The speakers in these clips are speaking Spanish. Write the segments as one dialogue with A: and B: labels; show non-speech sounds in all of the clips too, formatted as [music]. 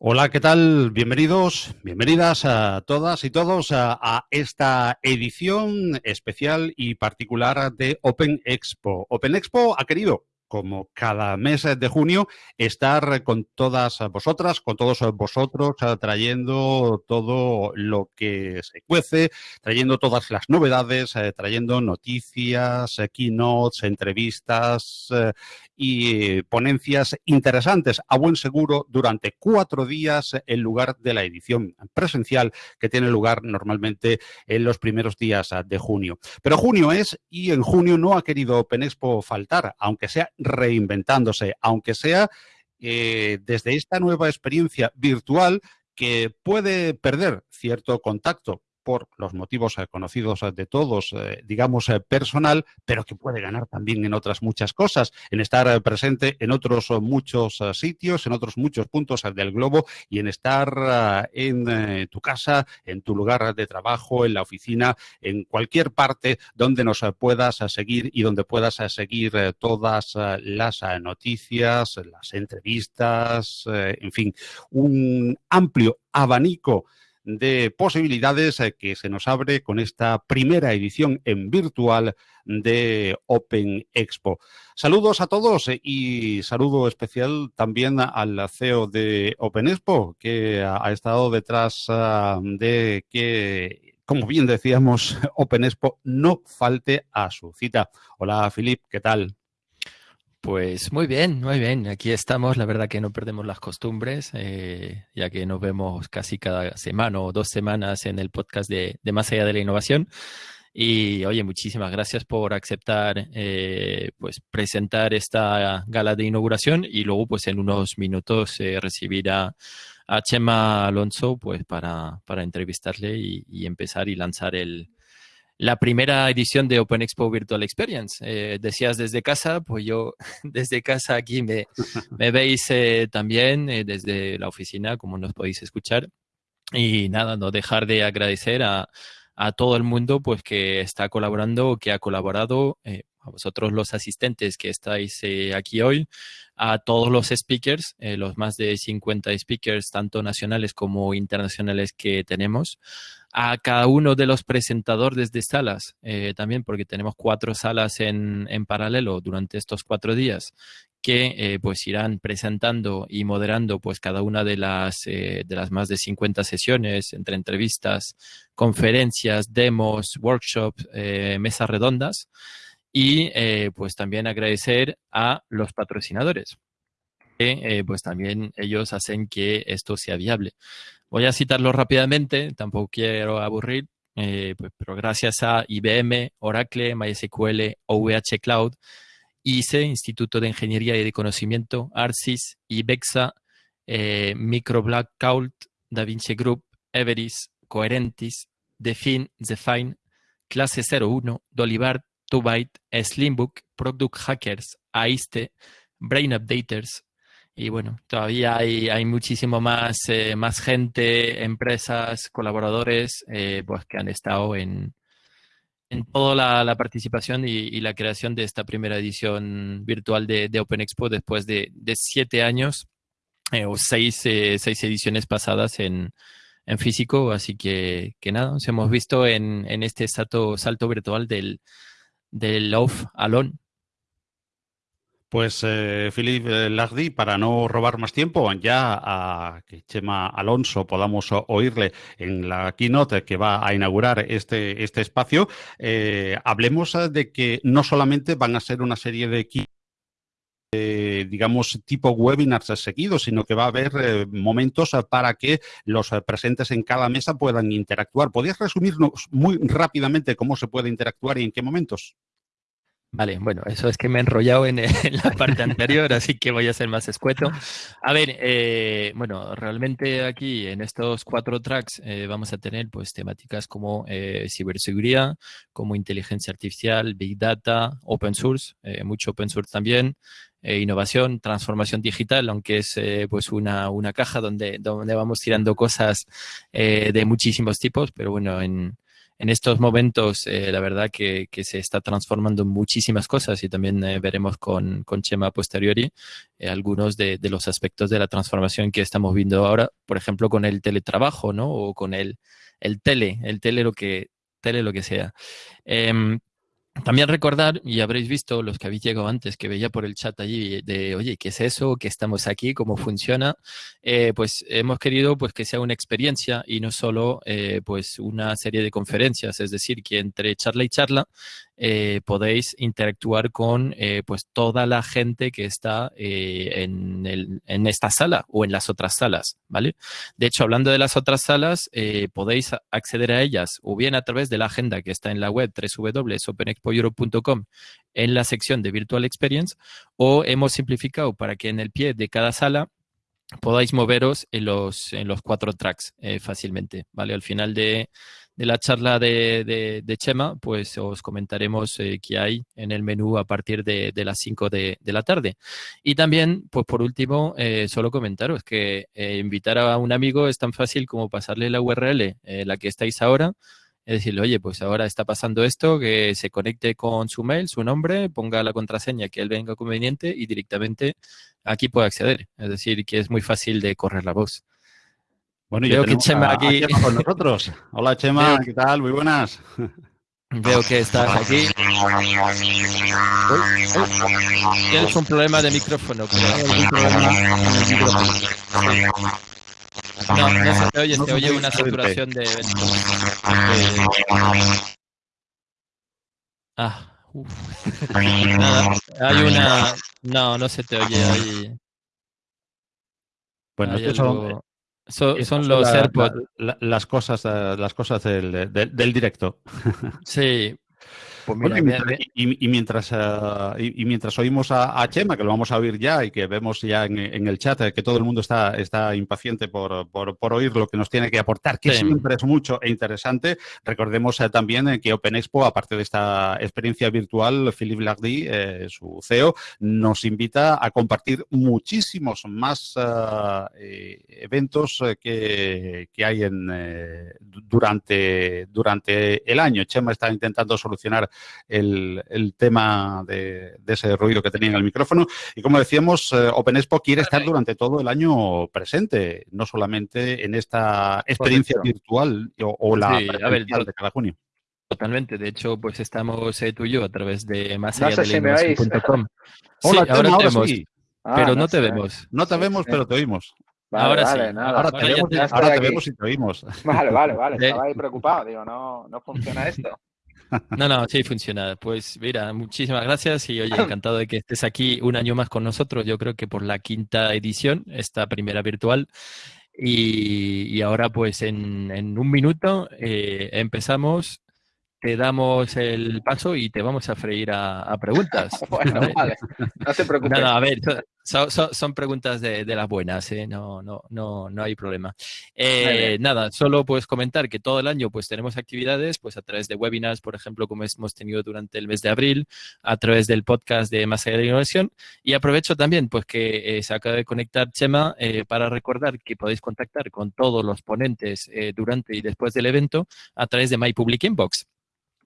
A: Hola, ¿qué tal? Bienvenidos, bienvenidas a todas y todos a, esta edición especial y particular de Open Expo. Open Expo ha querido como cada mes de junio, estar con todas vosotras, con todos vosotros, trayendo todo lo que se cuece, trayendo todas las novedades, eh, trayendo noticias, eh, keynotes, entrevistas eh, y ponencias interesantes a buen seguro durante cuatro días en lugar de la edición presencial que tiene lugar normalmente en los primeros días de junio. Pero junio es y en junio no ha querido Open Expo faltar, aunque sea reinventándose, aunque sea eh, desde esta nueva experiencia virtual que puede perder cierto contacto por los motivos eh, conocidos eh, de todos, eh, digamos, personal, pero que puede ganar también en otras muchas cosas, en estar presente en otros muchos sitios, en otros muchos puntos del globo y en estar en tu casa, en tu lugar de trabajo, en la oficina, en cualquier parte donde nos puedas seguir y donde puedas seguir todas las noticias, las entrevistas, en fin, un amplio abanico de posibilidades eh, que se nos abre con esta primera edición en virtual de Open Expo. Saludos a todos eh, y saludo especial también al CEO de Open Expo, que ha estado detrás ah, de que, como bien decíamos, [laughs] Open Expo no falte a su cita. Hola, Filip, ¿qué tal?
B: Pues muy bien, muy bien. Aquí estamos. La verdad que no perdemos las costumbres, eh, ya que nos vemos casi cada semana o dos semanas en el podcast de, de Más allá de la innovación. Y oye, muchísimas gracias por aceptar, eh, pues presentar esta gala de inauguración y luego, pues en unos minutos eh, recibir a, a, Chema Alonso, pues para, para entrevistarle y, y empezar y lanzar el, la primera edición de Open Expo Virtual Experience. Eh, decías desde casa, pues yo [laughs] desde casa aquí me, me veis también eh, desde la oficina, como nos podéis escuchar. Y nada, no dejar de agradecer a, a todo el mundo pues que está colaborando, que ha colaborado, eh, a vosotros los asistentes que estáis aquí hoy, a todos los speakers, los más de 50 speakers, tanto nacionales como internacionales que tenemos, a cada uno de los presentadores de salas, eh, también porque tenemos cuatro salas en, en, paralelo durante estos cuatro días que eh, pues irán presentando y moderando pues cada una de las eh, de las más de 50 sesiones entre entrevistas, conferencias, demos, workshops, mesas redondas y pues también agradecer a los patrocinadores que pues también ellos hacen que esto sea viable. Voy a citarlo rápidamente, tampoco quiero aburrir, eh, pues, pero gracias a IBM, Oracle, MySQL, OVH Cloud, ICE, Instituto de Ingeniería y de Conocimiento, ARCIS, IBEXA, eh, Microblackout, DaVinci Group, Everis, Coherentis, Define, Define, Clase 01, Dolibart, Tubyte, Slimbook, Product Hackers, AISTE, Brain Updaters. Y bueno, todavía hay, hay muchísimo más, eh, más gente, empresas, colaboradores, eh, pues que han estado en, en toda la, participación y, la creación de esta primera edición virtual de, Open Expo después de, de siete años eh, o seis, seis ediciones pasadas en, en físico. Así que, que nada, nos hemos visto en, en este salto, salto virtual del, del Off Alone.
A: Pues, eh, Philip Lagdi, para no robar más tiempo, ya a que Chema Alonso podamos oírle en la keynote que va a inaugurar este, este espacio, eh, hablemos de que no solamente van a ser una serie de eh, digamos, tipo webinars seguidos, sino que va a haber eh, momentos para que los presentes en cada mesa puedan interactuar. ¿Podrías resumirnos muy rápidamente cómo se puede interactuar y en qué momentos?
B: Vale, bueno, eso es que me he enrollado [laughs] en, la parte anterior, así que voy a ser más escueto. A ver, eh, bueno, realmente aquí en estos cuatro tracks eh, vamos a tener pues temáticas como eh, ciberseguridad, como inteligencia artificial, big data, open source, eh, mucho open source también, innovación, transformación digital, aunque es pues una, una caja donde, donde vamos tirando cosas de muchísimos tipos, pero bueno, en en estos momentos, eh, la verdad que, se está transformando muchísimas cosas y también eh, veremos con, con Chema posteriori eh, algunos de, de, los aspectos de la transformación que estamos viendo ahora, por ejemplo, con el teletrabajo, ¿no? O con el, el tele, el tele lo que, tele lo que sea. También recordar, y habréis visto los que habéis llegado antes, que veía por el chat allí de, oye, ¿qué es eso? ¿Qué estamos aquí? ¿Cómo funciona? Eh, pues hemos querido pues, que sea una experiencia y no solo eh, pues una serie de conferencias, es decir, que entre charla y charla eh, podéis interactuar con eh, pues toda la gente que está eh, en, el, en, esta sala o en las otras salas, ¿vale? De hecho, hablando de las otras salas, podéis acceder a ellas o bien a través de la agenda que está en la web www.openexpoeurope.com en la sección de Virtual Experience o hemos simplificado para que en el pie de cada sala podáis moveros en los, en los cuatro tracks eh, fácilmente, ¿vale? Al final de, de la charla de, de, Chema, pues os comentaremos eh, qué hay en el menú a partir de, de las 5 de, la tarde. Y también, pues por último, eh, solo comentaros que invitar a un amigo es tan fácil como pasarle la URL, la que estáis ahora, es decirle, oye, pues ahora está pasando esto, que se conecte con su mail, su nombre, ponga la contraseña que él venga conveniente y directamente aquí puede acceder. Es decir, que es muy fácil de correr la voz.
A: Bueno, Veo que Chema a, aquí. Chema con nosotros. [laughs] Hola Chema. ¿qué tal? Muy buenas.
B: Veo que estás aquí. Tienes un problema de micrófono. No, no se te oye, se oye una saturación de. Ah, uff. [laughs] Nada, hay una. No, no se te oye ahí.
A: Bueno, hay estos algo... son,
B: So, son los
A: la,
B: AirPods.
A: La, la, las cosas, las cosas del, del, del directo.
B: Sí.
A: Pues mira, bueno, y, mientras, y, y, mientras, uh, y, mientras, oímos a, a, Chema, que lo vamos a oír ya y que vemos ya en, en el chat que todo el mundo está, está impaciente por, por, por, oír lo que nos tiene que aportar, que sí. siempre es mucho e interesante. Recordemos uh, también que Open Expo, aparte de esta experiencia virtual, Philippe Lardy, eh, su CEO, nos invita a compartir muchísimos más uh, eh, eventos eh, que, que, hay en, eh, durante, durante el año. Chema está intentando solucionar el, el tema de, de, ese ruido que tenía en el micrófono. Y como decíamos, eh, Open Expo quiere estar durante todo el año presente, no solamente en esta experiencia virtual o, o la
B: sí, a ver,
A: de cada junio.
B: Totalmente, de hecho, pues estamos eh, tú y yo a través de más
C: no
B: allá
C: sé
B: de
C: si
B: com. [laughs]
A: Hola,
B: sí, ahora,
A: ahora sí.
B: Ah, pero no,
C: no
B: te
C: sé.
B: vemos.
A: No te vemos, pero te oímos.
C: Vale,
B: ahora
C: vale,
B: sí.
C: nada.
A: Ahora, te, vemos, ahora te vemos y te oímos.
C: Vale, vale, vale. [laughs]
B: Eh.
C: Estaba ahí preocupado. Digo, no, no funciona esto.
B: No, no, sí funciona. Pues mira, muchísimas gracias y oye, encantado de que estés aquí un año más con nosotros. Yo creo que por la quinta edición, esta primera virtual. Y, y ahora pues en, en un minuto eh, empezamos, te damos el paso y te vamos a freír a, a preguntas. [laughs]
C: bueno, [laughs] vale. No te preocupes.
B: No, no, a ver, son, son, son preguntas de, de, las buenas, ¿eh? no, no, no, no hay problema. Eh, nada, solo pues comentar que todo el año pues tenemos actividades pues a través de webinars, por ejemplo, como hemos tenido durante el mes de abril, a través del podcast de Más allá de la innovación y aprovecho también pues que eh, se acaba de conectar Chema eh, para recordar que podéis contactar con todos los ponentes eh, durante y después del evento a través de My Public Inbox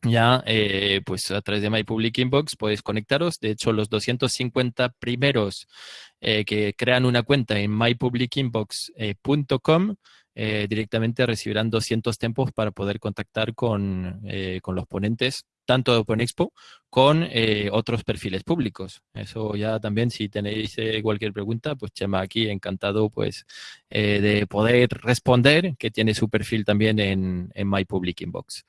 B: ya eh, pues a través de My Public Inbox podéis conectaros. De hecho, los 250 primeros eh, que crean una cuenta en mypublicinbox.com eh, directamente recibirán 200 tiempos para poder contactar con, con los ponentes tanto de Open Expo con eh, otros perfiles públicos. Eso ya también, si tenéis eh, cualquier pregunta, pues Chema aquí encantado pues eh, de poder responder, que tiene su perfil también en, en My Public Inbox.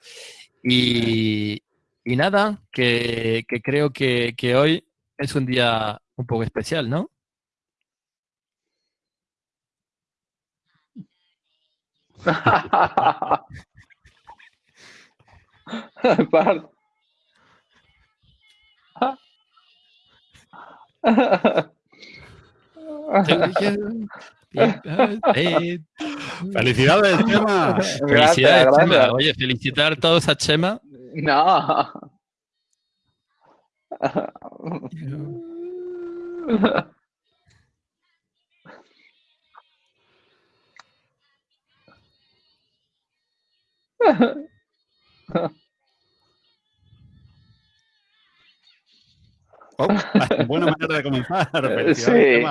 B: Y, y nada, que, que creo que, que, hoy es un día un poco especial, ¿no? [laughs] [laughs]
A: Felicidades, Chema.
B: Felicidades, gracias, Chema. Gracias. Oye, felicitar todos a Chema.
C: No. [laughs]
A: Oh, [laughs] buena manera de comenzar.
C: Sí,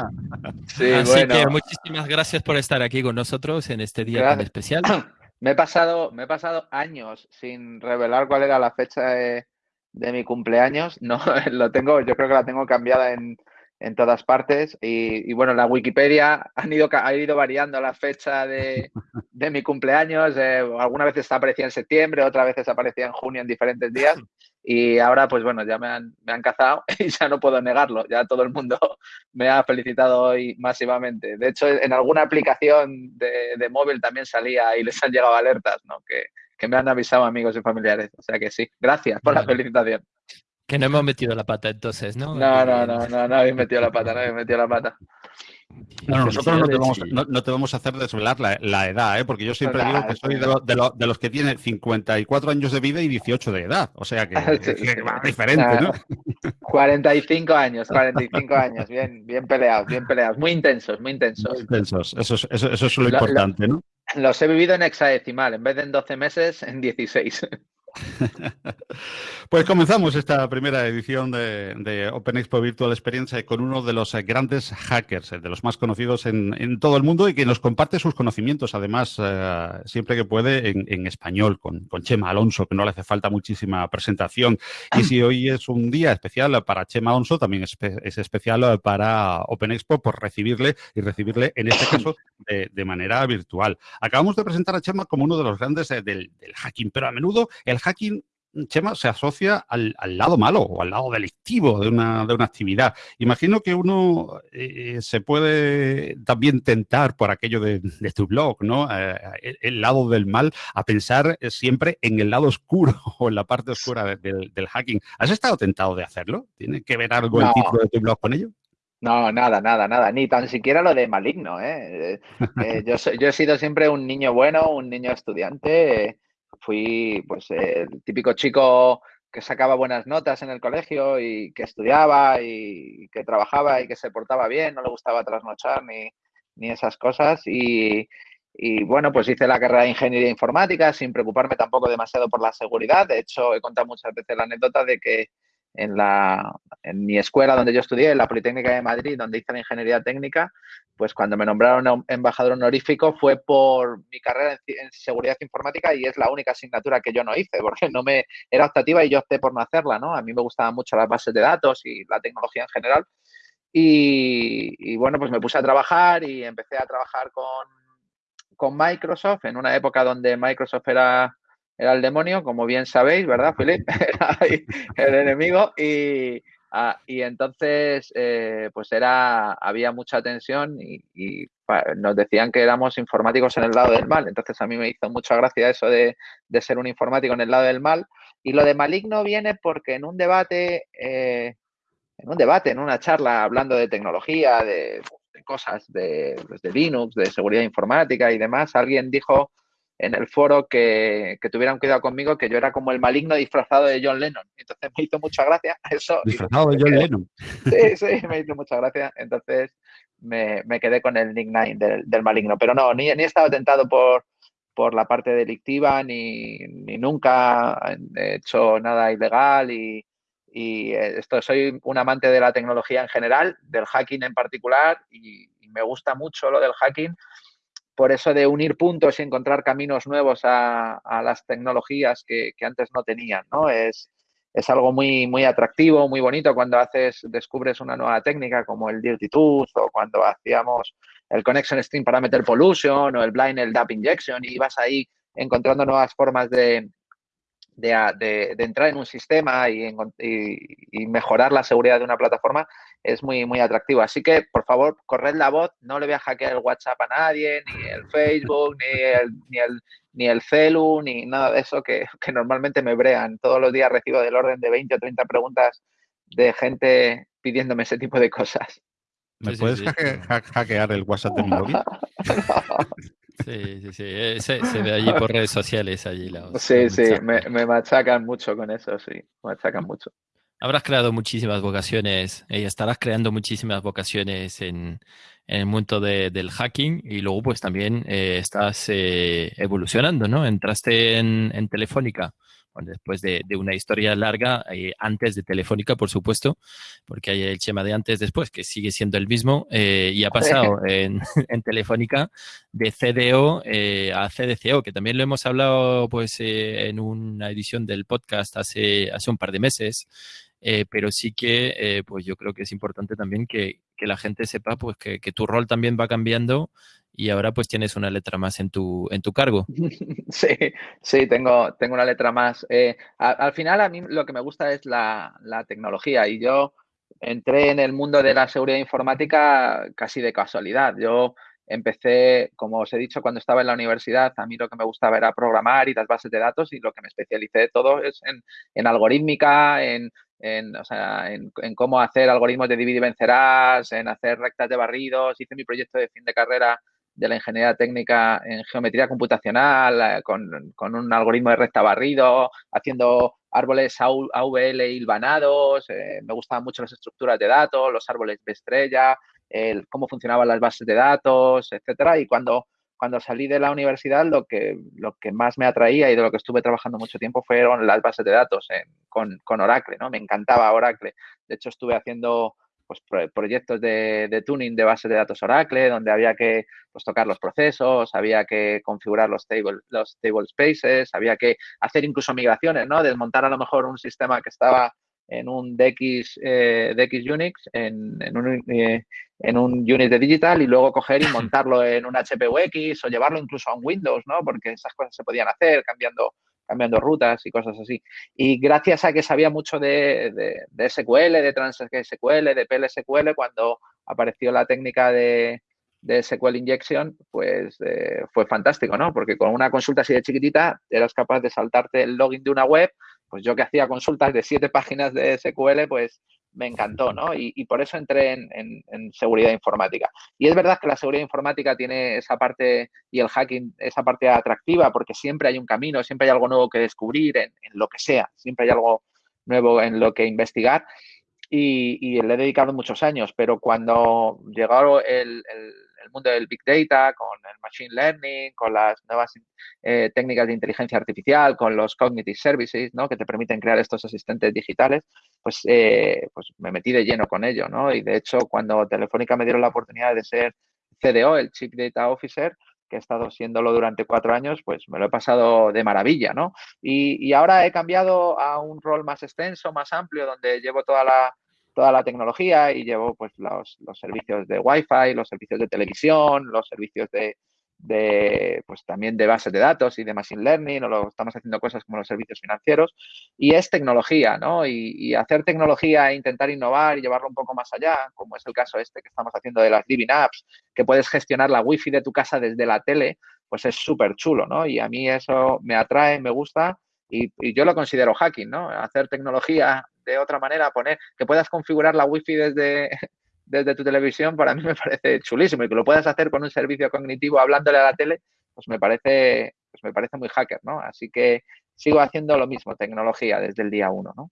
C: sí
B: Así
C: bueno.
B: que muchísimas gracias por estar aquí con nosotros en este día tan especial. [clears throat]
C: Me he pasado, me he pasado años sin revelar cuál era la fecha de, de mi cumpleaños. [laughs] No, lo tengo, yo creo que la tengo cambiada en, en todas partes. Y, y bueno, la Wikipedia han ido, ha ido variando la fecha de, [laughs] de mi cumpleaños. eh, algunas veces aparecía en septiembre, otras veces aparecía en junio en diferentes días. Y ahora, pues bueno, ya me han, me han cazado [laughs] y ya no puedo negarlo. Ya todo el mundo [laughs] me ha felicitado hoy masivamente. De hecho, en alguna aplicación de, de móvil también salía y les han llegado alertas, ¿no? Que, que me han avisado amigos y familiares. O sea que sí, gracias por la felicitación.
B: Que no hemos metido la pata entonces, ¿no?
C: No, no, no, no, no habéis metido la pata, no habéis metido la pata.
A: No, nosotros no te, vamos, no, no te vamos a hacer desvelar la, la edad, ¿eh? porque yo siempre digo que soy de, lo- de lo- de los que tienen 54 años de vida y 18 de edad. O sea que, [laughs]
C: Sí,
A: que va diferente, ¿no? [laughs]
C: 45 años, 45 años, bien, bien peleados, bien peleados, muy intensos, muy
A: Muy
C: intensos.
A: intensos. Eso es, eso, eso es lo- importante, ¿no?
C: Los he vivido en hexadecimal, en vez de en 12 meses, en 16. [laughs]
A: Pues comenzamos esta primera edición de, Open Expo Virtual Experience con uno de los eh, grandes hackers, eh, de los más conocidos en, todo el mundo y que nos comparte sus conocimientos, además, eh, siempre que puede, en, en español, con, con Chema Alonso, que no le hace falta muchísima presentación. Y si hoy es un día especial para Chema Alonso, también es, espe- es especial para Open Expo por recibirle y recibirle, en este caso, de, manera virtual. Acabamos de presentar a Chema como uno de los grandes del hacking, pero a menudo el hacking Chema, se asocia al, al lado malo o al lado delictivo de una, de una actividad. Imagino que uno eh, se puede también tentar por aquello de, de tu blog, ¿no? Eh, el, el lado del mal, a pensar eh, siempre en el lado oscuro [laughs] o en la parte oscura de- del, del hacking. ¿Has estado tentado de hacerlo? ¿Tiene que ver algo el
C: No.
A: título de tu blog con ello?
C: No, nada, nada, nada, ni tan siquiera lo de maligno, ¿eh? Eh, yo, yo he sido siempre un niño bueno, un niño estudiante, fui pues el típico chico que sacaba buenas notas en el colegio y que estudiaba y que trabajaba y que se portaba bien, no le gustaba trasnochar ni, ni esas cosas y, y bueno, pues hice la carrera de ingeniería informática sin preocuparme tampoco demasiado por la seguridad, de hecho he contado muchas veces la anécdota de que en la, en mi escuela donde yo estudié, en la Politécnica de Madrid, donde hice la ingeniería técnica, pues cuando me nombraron embajador honorífico fue por mi carrera en seguridad informática y es la única asignatura que yo no hice, porque no me era optativa y yo opté por no hacerla, ¿no? A mí me gustaban mucho las bases de datos y la tecnología en general. Y, y bueno, pues me puse a trabajar y empecé a trabajar con, con Microsoft en una época donde Microsoft era, era el demonio, como bien sabéis, ¿verdad, Philip? [laughs] Era el enemigo y, y entonces eh, pues era, había mucha tensión y, nos decían que éramos informáticos en el lado del mal. Entonces a mí me hizo mucha gracia eso de, de ser un informático en el lado del mal. Y lo de maligno viene porque en un debate, eh, en un debate, en una charla hablando de tecnología, de, de cosas de, pues, de Linux, de seguridad informática y demás, alguien dijo en el foro que, que tuvieran cuidado conmigo, que yo era como el maligno disfrazado de John Lennon. Entonces me hizo mucha gracia [laughs] eso.
A: Disfrazado de John
C: quedé-
A: Lennon.
C: Sí, sí, me hizo mucha gracia. Entonces me, me quedé con el nickname del, del maligno. Pero no, ni, ni he estado tentado por, por la parte delictiva, ni, ni nunca he hecho nada ilegal. Y, y eh, esto, soy un amante de la tecnología en general, del hacking en particular, y, y me gusta mucho lo del hacking. Por eso de unir puntos y encontrar caminos nuevos a, las tecnologías que, antes no tenían, ¿no? Es, es algo muy, muy atractivo, muy bonito cuando haces, descubres una nueva técnica como el Dirty Tooth o cuando hacíamos el Connection String Parameter Pollution o el Blind el DAP Injection y vas ahí encontrando nuevas formas de, de, de- entrar en un sistema y, y- y mejorar la seguridad de una plataforma es muy, muy atractivo. Así que, por favor, corred la voz, no le voy a hackear el WhatsApp a nadie, ni el Facebook, ni el, ni el, ni el celu, ni nada de eso que, [laughs] que normalmente me brean. Todos los días recibo del orden de 20 o 30 preguntas de gente pidiéndome ese tipo de cosas.
A: ¿Me
B: Sí,
A: puedes
B: sí.
A: hackear el WhatsApp de mi novia? [laughs]
B: Sí, sí, sí. eh, Se, se ve allí por redes sociales, allí los-
C: Sí, sí, me, me machacan mucho con eso, sí, me machacan mucho.
B: Habrás creado muchísimas vocaciones y estarás creando muchísimas vocaciones en, en el mundo de- del hacking y luego pues también eh, estás eh, evolucionando, ¿no? Entraste en, en Telefónica después de, una historia larga, eh, antes de Telefónica, por supuesto, porque hay el Chema de antes después, que sigue siendo el mismo, eh, y ha pasado [laughs] en, Telefónica de CDO eh, a CDCO, que también lo hemos hablado pues en una edición del podcast hace, hace un par de meses. Pero sí que pues yo creo que es importante también que, la gente sepa pues que, que, tu rol también va cambiando y ahora pues tienes una letra más en tu, en tu cargo. [laughs]
C: Sí, sí, tengo, tengo una letra más. Eh, al final a mí lo que me gusta es la, tecnología y yo entré en el mundo de la seguridad informática casi de casualidad. Yo empecé, como os he dicho, cuando estaba en la universidad, a mí lo que me gustaba era programar y las bases de datos y lo que me especialicé de todo es en, en algorítmica, en, en, cómo hacer algoritmos de dividir y vencerás, en hacer rectas de barridos. Hice mi proyecto de fin de carrera de la ingeniería técnica en geometría computacional, eh, con, un algoritmo de recta barrido, haciendo árboles AVL hilvanados, eh, me gustaban mucho las estructuras de datos, los árboles de estrella, el, cómo funcionaban las bases de datos, etcétera. Y cuando, cuando salí de la universidad, lo que, lo que más me atraía y de lo que estuve trabajando mucho tiempo fueron las bases de datos con, con Oracle, ¿no? Me encantaba Oracle. De hecho, estuve haciendo pues, proyectos de, tuning de base de datos Oracle, donde había que pues, tocar los procesos, había que configurar los table, los table spaces, había que hacer incluso migraciones, ¿no? Desmontar a lo mejor un sistema que estaba en un DX, eh, DX Unix, en, en, un, eh, en un unit de digital y luego coger y [laughs] montarlo en un HPUX o llevarlo incluso a un Windows, ¿no? Porque esas cosas se podían hacer cambiando cambiando rutas y cosas así. Y gracias a que sabía mucho de, de, SQL, de TransSQL, de PLSQL, cuando apareció la técnica de, de SQL Injection, pues eh, fue fantástico, ¿no? Porque con una consulta así de chiquitita eras capaz de saltarte el login de una web. Pues yo que hacía consultas de siete páginas de SQL, pues me encantó, ¿no? Y, por eso entré en, seguridad informática. Y es verdad que la seguridad informática tiene esa parte y el hacking, esa parte atractiva, porque siempre hay un camino, siempre hay algo nuevo que descubrir en, lo que sea, siempre hay algo nuevo en lo que investigar. Y, le he dedicado muchos años, pero cuando llegó el el mundo del Big Data, con el Machine Learning, con las nuevas eh, técnicas de inteligencia artificial, con los Cognitive Services, ¿no? Que te permiten crear estos asistentes digitales, pues, eh, pues me metí de lleno con ello, ¿no? Y de hecho, cuando Telefónica me dieron la oportunidad de ser CDO, el Chief Data Officer, que he estado siéndolo durante cuatro años, pues me lo he pasado de maravilla, y, ahora he cambiado a un rol más extenso, más amplio, donde llevo toda la toda la tecnología y llevo pues los, servicios de Wi-Fi, los servicios de televisión, los servicios de, de, pues también de bases de datos y de machine learning, o lo, estamos haciendo cosas como los servicios financieros, y es tecnología, ¿no? Y, hacer tecnología e intentar innovar y llevarlo un poco más allá, como es el caso este que estamos haciendo de las Living Apps, que puedes gestionar la wifi de tu casa desde la tele, pues es súper chulo, ¿no? Y a mí eso me atrae, me gusta, y, y, yo lo considero hacking, ¿no? Hacer tecnología de otra manera, poner que puedas configurar la wifi desde, [laughs] desde tu televisión, para mí me parece chulísimo y que lo puedas hacer con un servicio cognitivo hablándole a la tele, pues me parece, pues me parece muy hacker, ¿no? Así que sigo haciendo lo mismo, tecnología desde el día uno, ¿no?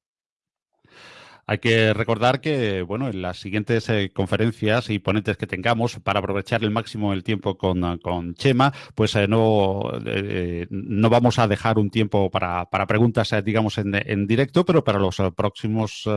A: Hay que recordar que, bueno, en las siguientes eh, conferencias y ponentes que tengamos para aprovechar el máximo el tiempo con, con Chema, pues eh, no, eh, no vamos a dejar un tiempo para, para preguntas, digamos, en, en, directo, pero para los próximos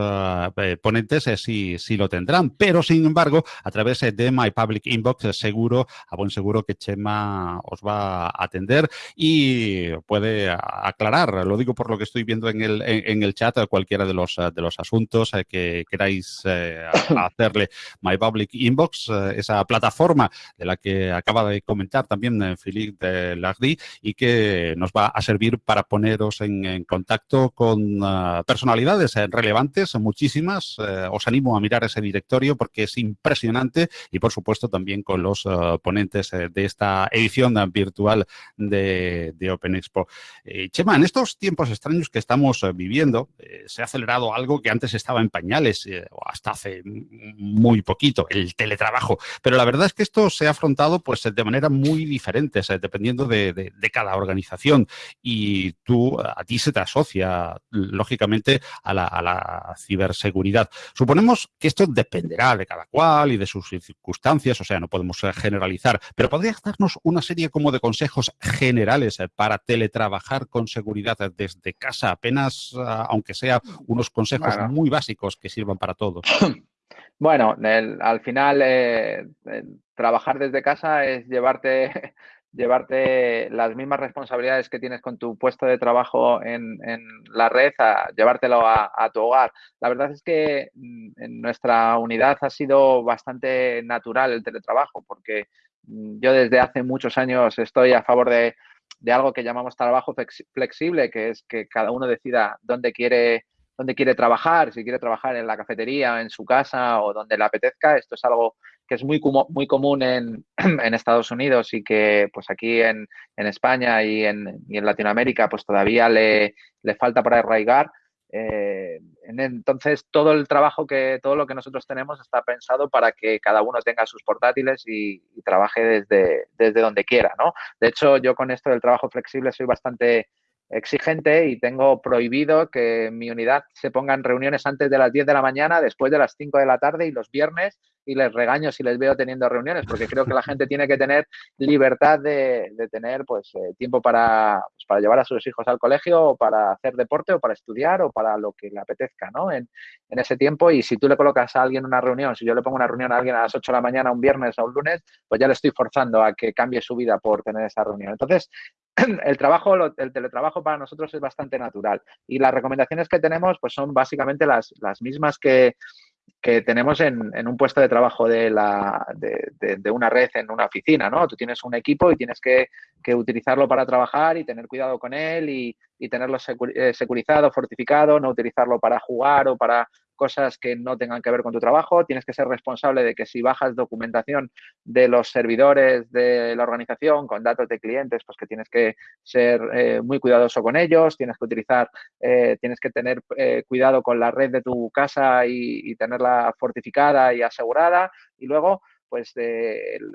A: ponentes sí, sí lo tendrán. Pero, sin embargo, a través de My Public Inbox, seguro, a buen seguro que Chema os va a atender y puede aclarar, lo digo por lo que estoy viendo en el, en el chat, cualquiera de los, de los asuntos que queráis eh, hacerle My Public Inbox, eh, esa plataforma de la que acaba de comentar también eh, Philippe Lardy y que nos va a servir para poneros en, contacto con personalidades relevantes, muchísimas. os animo a mirar ese directorio porque es impresionante y por supuesto también con los ponentes de esta edición virtual de, de Open Expo. Chema, en estos tiempos extraños que estamos viviendo, se ha acelerado algo que antes estaba estaba en pañales eh, hasta hace muy poquito, el teletrabajo. Pero la verdad es que esto se ha afrontado pues de manera muy diferente, dependiendo de, cada organización. Y tú, a ti se te asocia, lógicamente, a la, a la ciberseguridad. Suponemos que esto dependerá de cada cual y de sus circunstancias, o sea, no podemos generalizar, pero ¿podrías darnos una serie como de consejos generales para teletrabajar con seguridad desde casa? Apenas, ah, aunque sea unos consejos muy básicos que sirvan para todos. [coughs]
C: Bueno, al final eh, trabajar desde casa es llevarte [laughs] llevarte las mismas responsabilidades que tienes con tu puesto de trabajo en, la red, a llevártelo a, tu hogar. La verdad es que mm, en nuestra unidad ha sido bastante natural el teletrabajo, porque mm, yo desde hace muchos años estoy a favor de, algo que llamamos trabajo flexible, que es que cada uno decida dónde quiere dónde quiere trabajar, si quiere trabajar en la cafetería, en su casa o donde le apetezca. Esto es algo que es muy, muy común en, [clears throat] en, Estados Unidos y que pues aquí en, en España y en, y en, Latinoamérica pues todavía le, le falta para arraigar. Eh, entonces todo el trabajo que todo lo que nosotros tenemos está pensado para que cada uno tenga sus portátiles y, y trabaje desde, desde donde quiera, ¿no? De hecho, yo con esto del trabajo flexible soy bastante exigente y tengo prohibido que en mi unidad se pongan reuniones antes de las 10 de la mañana, después de las 5 de la tarde y los viernes y les regaño si les veo teniendo reuniones, porque creo que la gente tiene que tener libertad de, tener pues eh, tiempo para, pues, para llevar a sus hijos al colegio o para hacer deporte o para estudiar o para lo que le apetezca ¿no? en, en ese tiempo. Y si tú le colocas a alguien una reunión, si yo le pongo una reunión a alguien a las 8 de la mañana un viernes o un lunes, pues ya le estoy forzando a que cambie su vida por tener esa reunión. Entonces, [clears throat] el trabajo, el teletrabajo para nosotros es bastante natural y las recomendaciones que tenemos pues son básicamente las, las mismas que, que tenemos en, en, un puesto de trabajo de, la, de, una red en una oficina, ¿no? Tú tienes un equipo y tienes que, que utilizarlo para trabajar y tener cuidado con él y, y tenerlo eh, securizado, fortificado, no utilizarlo para jugar o para cosas que no tengan que ver con tu trabajo. Tienes que ser responsable de que si bajas documentación de los servidores de la organización con datos de clientes, pues que tienes que ser eh, muy cuidadoso con ellos, tienes que utilizar, eh, tienes que tener eh, cuidado con la red de tu casa y, tenerla fortificada y asegurada. Y luego, pues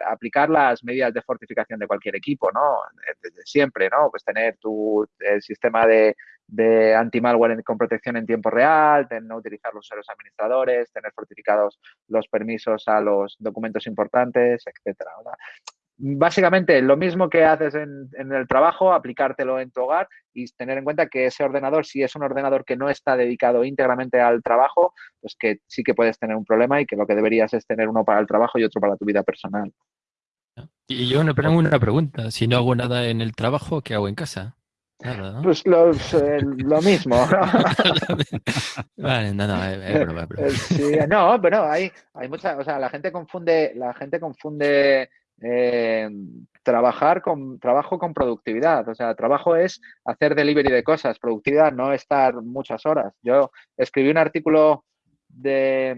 C: aplicar las medidas de fortificación de cualquier equipo, ¿no? Desde siempre, ¿no? Pues tener tu el sistema de, de anti-malware con protección en tiempo real, no utilizar los usuarios administradores, tener fortificados los permisos a los documentos importantes, etcétera. Básicamente, lo mismo que haces en, el trabajo, aplicártelo en tu hogar y tener en cuenta que ese ordenador, si es un ordenador que no está dedicado íntegramente al trabajo, pues que sí que puedes tener un problema y que lo que deberías es tener uno para el trabajo y otro para tu vida personal.
B: Y yo me pongo una pregunta, si no hago nada en el trabajo, ¿qué hago en casa?
C: ¿No? Pues los, eh, lo mismo. [laughs]
B: vale, no, no, es, es broma,
C: es sí, no, pero hay, hay mucha, o sea, la gente confunde, la gente confunde eh, trabajar con trabajo con productividad. O sea, trabajo es hacer delivery de cosas, productividad no estar muchas horas. Yo escribí un artículo de,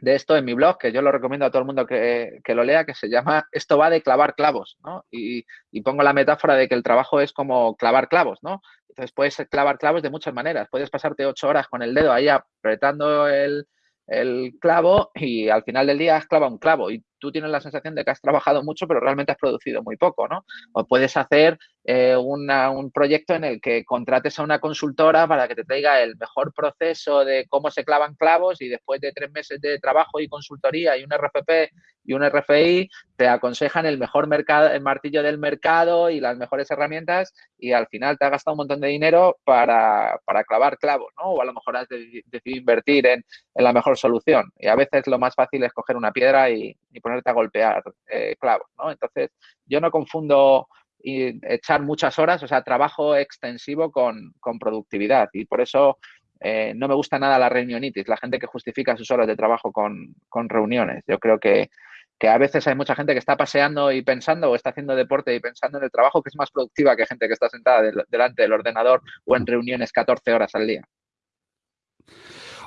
C: de esto en mi blog, que yo lo recomiendo a todo el mundo que, que lo lea, que se llama Esto va de clavar clavos, ¿no? Y, y, pongo la metáfora de que el trabajo es como clavar clavos, ¿no? Entonces puedes clavar clavos de muchas maneras. Puedes pasarte ocho horas con el dedo ahí apretando el, el clavo y al final del día has clavado un clavo y tú tienes la sensación de que has trabajado mucho, pero realmente has producido muy poco, ¿no? O puedes hacer eh, una, un proyecto en el que contrates a una consultora para que te traiga el mejor proceso de cómo se clavan clavos y después de tres meses de trabajo y consultoría y un RFP y un RFI te aconsejan el mejor mercado, el martillo del mercado y las mejores herramientas y al final te ha gastado un montón de dinero para, para clavar clavos, ¿no? O a lo mejor has decidido invertir en, en, la mejor solución. Y a veces lo más fácil es coger una piedra y, y ponerte a golpear eh, clavos, ¿no? Entonces, yo no confundo echar muchas horas, o sea, trabajo extensivo con, con productividad y por eso eh, no me gusta nada la reunionitis, la gente que justifica sus horas de trabajo con, con reuniones. Yo creo que, que, a veces hay mucha gente que está paseando y pensando o está haciendo deporte y pensando en el trabajo que es más productiva que gente que está sentada de, delante del ordenador o en reuniones 14 horas al día.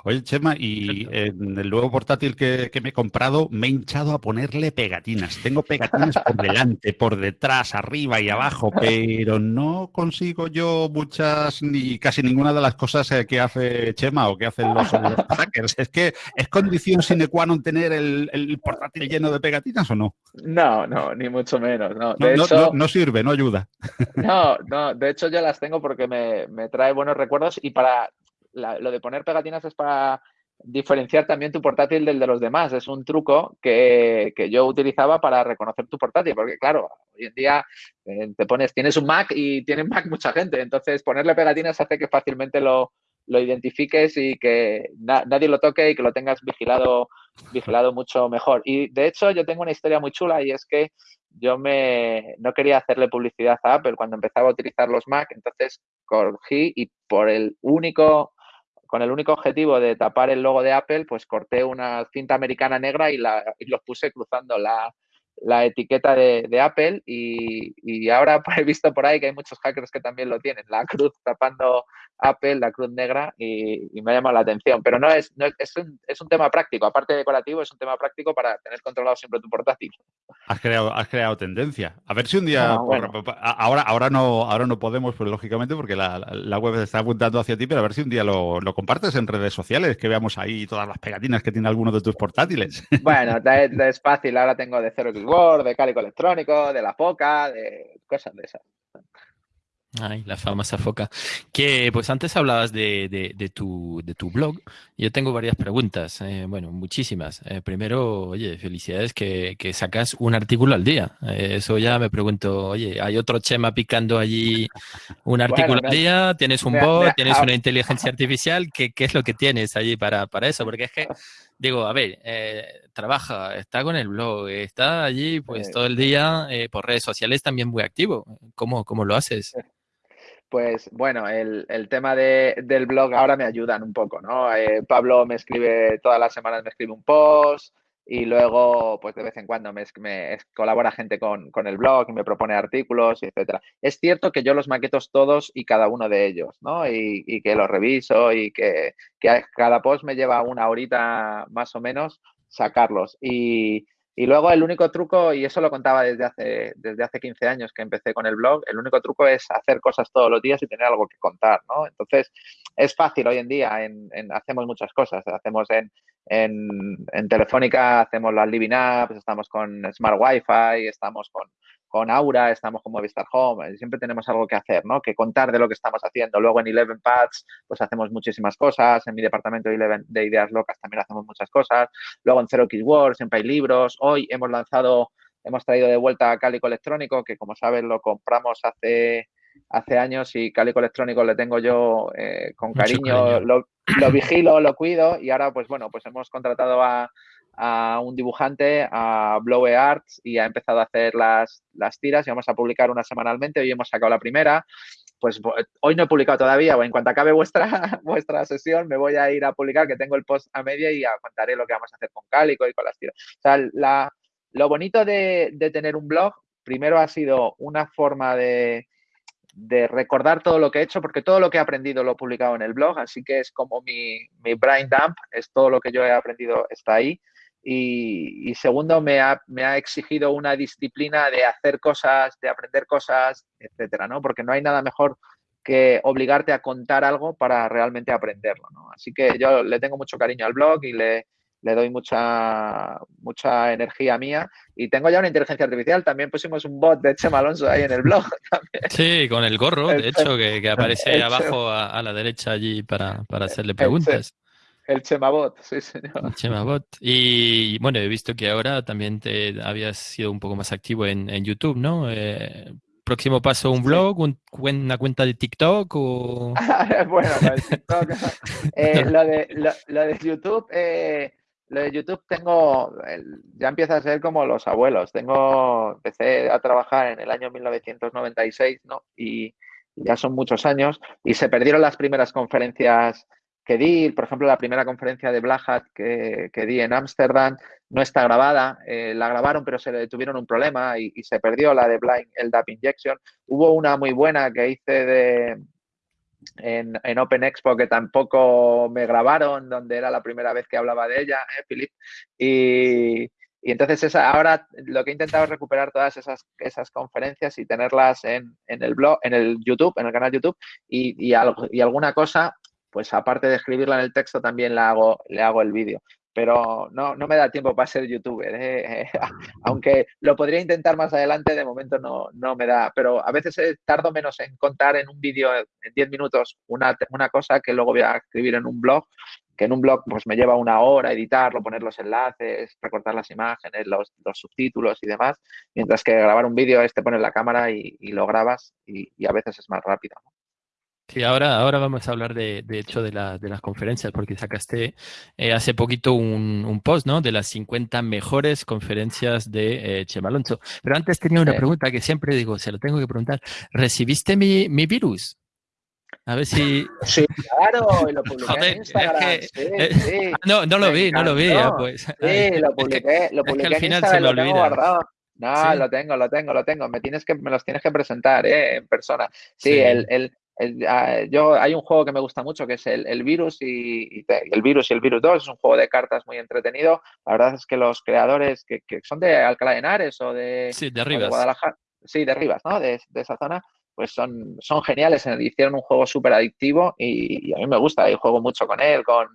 A: Oye, Chema, y en el nuevo portátil que, me he comprado me he hinchado a ponerle pegatinas. Tengo pegatinas por delante, por detrás, arriba y abajo, pero no consigo yo muchas ni casi ninguna de las cosas eh, que hace Chema o que hacen los, hackers. Es que es condición sine qua non tener el, portátil lleno de pegatinas o no?
C: No, no, ni mucho menos. No,
A: no, sirve, no ayuda.
C: No, no, de hecho yo las tengo porque me, me trae buenos recuerdos y para lo de poner pegatinas es para diferenciar también tu portátil del de los demás. Es un truco que, yo utilizaba para reconocer tu portátil, porque claro, hoy en día eh, te pones, tienes un Mac y tiene Mac mucha gente, entonces ponerle pegatinas hace que fácilmente lo, identifiques y que nadie lo toque y que lo tengas vigilado, vigilado mucho mejor. Y de hecho yo tengo una historia muy chula y es que yo me, no quería hacerle publicidad a Apple cuando empezaba a utilizar los Mac, entonces cogí y por el único con el único objetivo de tapar el logo de Apple, pues corté una cinta americana negra y, la, y los puse cruzando la, la etiqueta de, Apple y, ahora [laughs] he visto por ahí que hay muchos hackers que también lo tienen, la cruz tapando Apple, la cruz negra y, me ha llamado la atención. Pero no es, es, un, es, un, tema práctico, aparte de decorativo, es un tema práctico para tener controlado siempre tu portátil.
A: Has creado, has creado tendencia. A ver si un día, ah, ahora, ahora, no, ahora no podemos, pues lógicamente, porque la, la web está apuntando hacia ti, pero a ver si un día lo, compartes en redes sociales, que veamos ahí todas las pegatinas que tiene alguno de tus portátiles.
C: Bueno, [laughs] es fácil, ahora tengo de cero de cálico electrónico, de la foca, de cosas de esas.
B: Ay, la famosa foca. Que pues antes hablabas de, de, tu, de tu blog. Yo tengo varias preguntas, eh, bueno, muchísimas. Eh, primero, oye, felicidades que, que, sacas un artículo al día. Eh, eso ya me pregunto, oye, ¿hay otro Chema picando allí un artículo al día? ¿Tienes un bot? ¿Tienes una inteligencia artificial? ¿Qué, ¿Qué, es lo que tienes allí para, para eso? Porque es que digo, a ver, eh, trabaja, está con el blog, está allí pues todo el día eh, por redes sociales también muy activo. ¿Cómo, cómo lo haces?
C: Pues bueno, el, tema del blog ahora me ayudan un poco, ¿no? Eh, Pablo me escribe, todas las semanas me escribe un post, y luego, pues de vez en cuando me, colabora gente con, el blog y me propone artículos, etcétera. Es cierto que yo los maquetos todos y cada uno de ellos, ¿no? Y, que los reviso y que, que, cada post me lleva una horita más o menos sacarlos. Y, y luego el único truco, y eso lo contaba desde hace, desde hace 15 años que empecé con el blog, el único truco es hacer cosas todos los días y tener algo que contar, ¿no? Entonces, es fácil hoy en día, en, hacemos muchas cosas, hacemos en, en, Telefónica, hacemos las Living Apps, estamos con Smart Wi-Fi, estamos con, con Aura, estamos con Movistar Home, siempre tenemos algo que hacer, ¿no? Que contar de lo que estamos haciendo. Luego en Eleven Pads, pues hacemos muchísimas cosas. En mi departamento de, ideas locas también hacemos muchas cosas. Luego en Zero World siempre hay libros. Hoy hemos lanzado, hemos traído de vuelta Cálico Electrónico, que como sabes lo compramos hace hace años y Cálico Electrónico le tengo yo eh, con cariño, Lo, lo, vigilo, lo cuido y ahora pues bueno, pues hemos contratado a, a un dibujante, a Blowe Arts, y ha empezado a hacer las, las tiras y vamos a publicar una semanalmente. Hoy hemos sacado la primera. Pues hoy no he publicado todavía, o en cuanto acabe vuestra, [laughs] vuestra sesión, me voy a ir a publicar, que tengo el post a media y a contaré lo que vamos a hacer con Cálico y con las tiras. O sea, la, lo bonito de, de tener un blog, primero ha sido una forma de, de recordar todo lo que he hecho, porque todo lo que he aprendido lo he publicado en el blog, así que es como mi, mi brain dump, es todo lo que yo he aprendido está ahí. Y, segundo, me ha, me ha, exigido una disciplina de hacer cosas, de aprender cosas, etcétera, ¿no? Porque no hay nada mejor que obligarte a contar algo para realmente aprenderlo. Así que yo le tengo mucho cariño al blog y le, le doy mucha, mucha energía mía. Y tengo ya una inteligencia artificial. También pusimos un bot de Chema Alonso ahí en el blog. [laughs]
B: Sí, con el gorro, de hecho, que, aparece abajo a, la derecha allí para, para hacerle preguntas.
C: El Chemabot, sí, señor.
B: El Chemabot. Y bueno, he visto que ahora también te habías sido un poco más activo en, YouTube, ¿no? Eh, próximo paso, un blog, una cuenta de TikTok o... [laughs]
C: bueno, lo de TikTok. [laughs] Eh, lo, de, YouTube, eh, lo de YouTube tengo, ya empieza a ser como los abuelos. Tengo, empecé a trabajar en el año 1996, ¿no? Y ya son muchos años y se perdieron las primeras conferencias que di, por ejemplo, la primera conferencia de Black Hat que, di en Ámsterdam no está grabada, eh, la grabaron pero se le tuvieron un problema y, se perdió la de Blind LDAP Injection. Hubo una muy buena que hice de, en, en, Open Expo que tampoco me grabaron, donde era la primera vez que hablaba de ella, ¿eh, Philip? Y, y entonces esa, ahora lo que he intentado es recuperar todas esas, esas conferencias y tenerlas en, en, el blog, en el YouTube, en el canal YouTube y, y, algo, y alguna cosa, pues aparte de escribirla en el texto, también la hago, le hago el vídeo pero no, no me da tiempo para ser youtuber. ¿eh? [laughs] Aunque lo podría intentar más adelante, de momento no, no me da. Pero a veces eh, tardo menos en contar en un vídeo en 10 minutos una, una cosa que luego voy a escribir en un blog, que en un blog pues me lleva una hora editarlo, poner los enlaces, recortar las imágenes, los, los subtítulos y demás, mientras que grabar un vídeo es te pones la cámara y, y lo grabas y, y, a veces es más rápido. ¿no?
B: Sí, ahora, ahora vamos a hablar de, de hecho de, la, de, las conferencias, porque sacaste eh, hace poquito un, un, post, ¿no? De las 50 mejores conferencias de eh, Chema Alonso. Pero antes tenía una sí. pregunta que siempre digo, se lo tengo que preguntar. ¿Recibiste mi, mi virus? A ver si. [laughs]
C: Sí, claro, y lo publiqué Joder, en Instagram.
B: Es que, sí, eh, sí. [laughs] No, no lo vi, no lo vi. Ya, pues.
C: Sí, lo publiqué, lo publiqué
B: es que al final
C: Instagram,
B: se lo
C: lo tengo
B: olvida.
C: guardado. No,
B: Sí.
C: lo tengo, lo tengo, lo tengo. Me tienes que, me los tienes que presentar, ¿eh? En persona. Sí,
B: Sí.
C: el, el, ah, yo hay un juego que me gusta mucho que es el, el virus y, el virus y el virus 2 es un juego de cartas muy entretenido. La verdad es que los creadores que, que son de Alcalá de Henares o de,
B: Sí, de
C: o de
B: Rivas.
C: Guadalajara sí de Rivas no de, de esa zona pues son, son geniales. Hicieron un juego súper adictivo y, y a mí me gusta. Y juego mucho con él con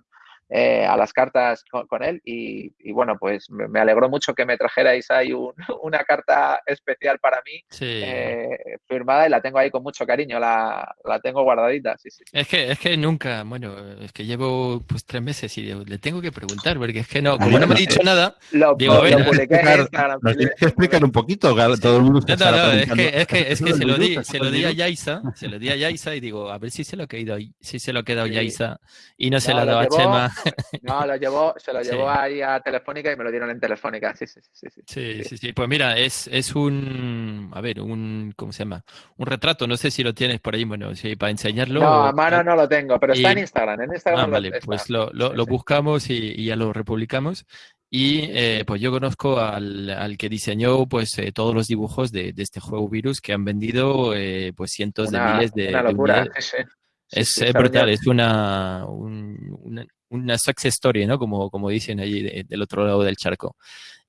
C: eh, a las cartas con, con él y, y, bueno, pues me, me, alegró mucho que me trajerais ahí un, [laughs] una carta especial para mí
B: Sí.
C: eh, firmada y la tengo ahí con mucho cariño, la, la tengo guardadita, sí, sí.
B: Es que, es que nunca, bueno, es que llevo pues tres meses y digo, le tengo que preguntar, porque es que no, como no me ha dicho nada,
C: Lo,
B: Digo,
C: lo
B: a ver,
A: explicar-
C: Instagram.
A: Nos tienes que explicar un poquito, todo el mundo
B: No,
A: está
B: no, no, es que, es que, es que
A: "¿Eso
B: se lo di, se
A: ¿Eso
B: lo di a
A: virus?".
B: Yaisa, se lo di a Yaisa y digo, a ver si se lo ha quedado, si se lo ha quedado
C: Sí.
B: Yaisa y no se
C: No,
B: lo ha dado a
C: llevó-
B: Chema.
C: No, lo llevó, se lo [laughs]
B: Sí.
C: llevó ahí a Telefónica y me lo dieron en Telefónica, sí, sí, sí. sí,
B: Sí, sí, sí. Pues mira, es, es un, a ver, un, ¿cómo se llama? Un retrato, no sé si lo tienes por ahí, bueno, sí, para enseñarlo.
C: No, a mano no lo tengo, pero está en Instagram, en Instagram
B: Ah,
C: lo-
B: vale,
C: está.
B: pues lo, lo, lo buscamos y, y ya lo republicamos. Y eh, pues yo conozco al, al que diseñó pues eh, todos los dibujos de, de este juego Virus que han vendido eh, pues cientos de miles de,
C: una locura. [laughs] Sí,
B: Es,
C: sí,
B: es brutal, es una, un- una, una success story, ¿no? Como, como dicen allí de- del otro lado del charco.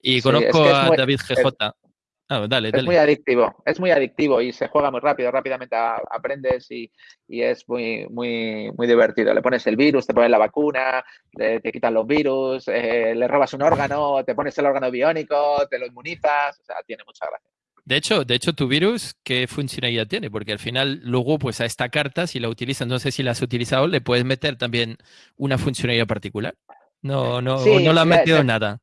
B: Y
C: Sí,
B: conozco
C: es que es
B: a
C: muy-
B: David GJ. Ah, dale,
C: Es
B: dale.
C: muy adictivo, es muy adictivo y se juega muy rápido, rápidamente aprendes y, y es muy, muy, muy divertido. Le pones el virus, te pones la vacuna, le- te quitan los virus, eh, le robas un órgano, te pones el órgano biónico, te lo inmunizas, o sea, tiene mucha gracia.
B: De hecho, de hecho, tu virus, ¿qué funcionalidad tiene? Porque al final, luego, pues a esta carta, si la utilizas, no sé si la has utilizado, le puedes meter también una funcionalidad particular. No, no,
C: Sí,
B: no le has metido
C: le-
B: nada.